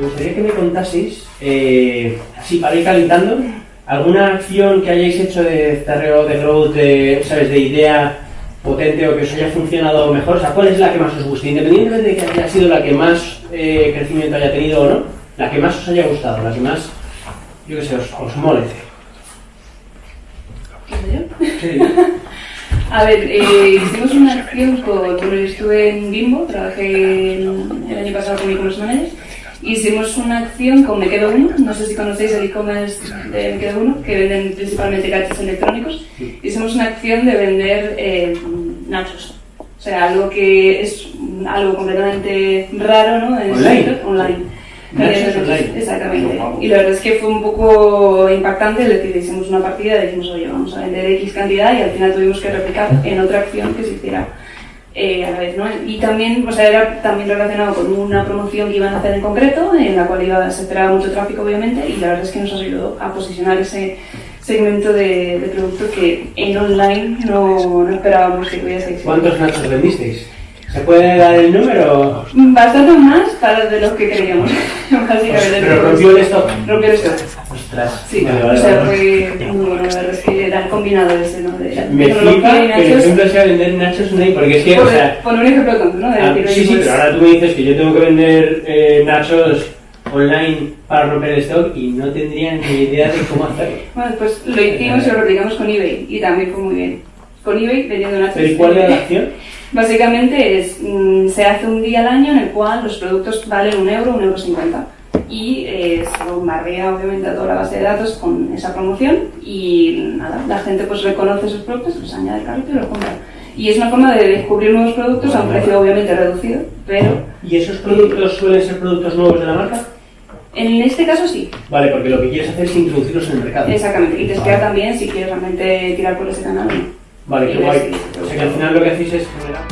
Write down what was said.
Me gustaría que me contaseis, eh, así para ir calentando, alguna acción que hayáis hecho de terreo de growth, de, ¿sabes? de idea potente o que os haya funcionado mejor. O sea, ¿cuál es la que más os guste? Independientemente de que haya sido la que más eh, crecimiento haya tenido o no, la que más os haya gustado, la que más, yo qué sé, os, os mole. Sí. A ver, eh, hicimos una acción con, bueno, estuve en Bimbo, trabajé el año pasado con e-commerce managers, hicimos una acción con Me Quedo Uno, no sé si conocéis el e-commerce de Me Quedo Uno, que venden principalmente gadgets electrónicos, hicimos una acción de vender eh, nachos, o sea, algo que es algo completamente raro, ¿no? En Online. online. Eh. Exactamente. Y la verdad es que fue un poco impactante el decir, hicimos una partida y dijimos, oye, vamos a vender X cantidad y al final tuvimos que replicar en otra acción que se hiciera eh, a la vez, ¿no? Y también, o sea, era también relacionado con una promoción que iban a hacer en concreto, en la cual iba, se esperaba mucho tráfico, obviamente, y la verdad es que nos ayudó a posicionar ese segmento de, de producto que en online no, no esperábamos que tuviese éxito. ¿Cuántos nachos vendisteis? ¿Se puede dar el número? Bastante más para de los que creíamos, básicamente. Pero rompió el stock. Rompió el stock. Ostras. Sí, Vale, o vale, sea, vale. fue muy bueno, la verdad es que era el combinado ese, ¿no? De Me tecnología flipa y que el nachos. ejemplo sea vender nachos online, porque es que, o Por, sea, por un ejemplo tonto, ¿no? De ah, sí, sí, pues, pero ahora tú me dices que yo tengo que vender eh, nachos online para romper el stock y no tendría ni idea de cómo hacerlo. Bueno, pues lo hicimos y lo replicamos con eBay y también fue muy bien. Con eBay vendiendo nachos. ¿Pero y cuál era la acción? Básicamente es, mm, se hace un día al año en el cual los productos valen un euro, un euro cincuenta. Y eh, se bombardea obviamente a toda la base de datos con esa promoción y nada, la gente pues reconoce esos productos, los añade al carrito y los compra. Y es una forma de descubrir nuevos productos a un precio obviamente reducido, pero ¿Y esos productos suelen ser productos nuevos de la marca? en este caso sí, Vale, porque lo que quieres hacer es introducirlos en el mercado. exactamente. Y testear Vale. también si quieres realmente tirar por ese canal. Vale, qué guay. O sea que al final lo que hacéis es generar...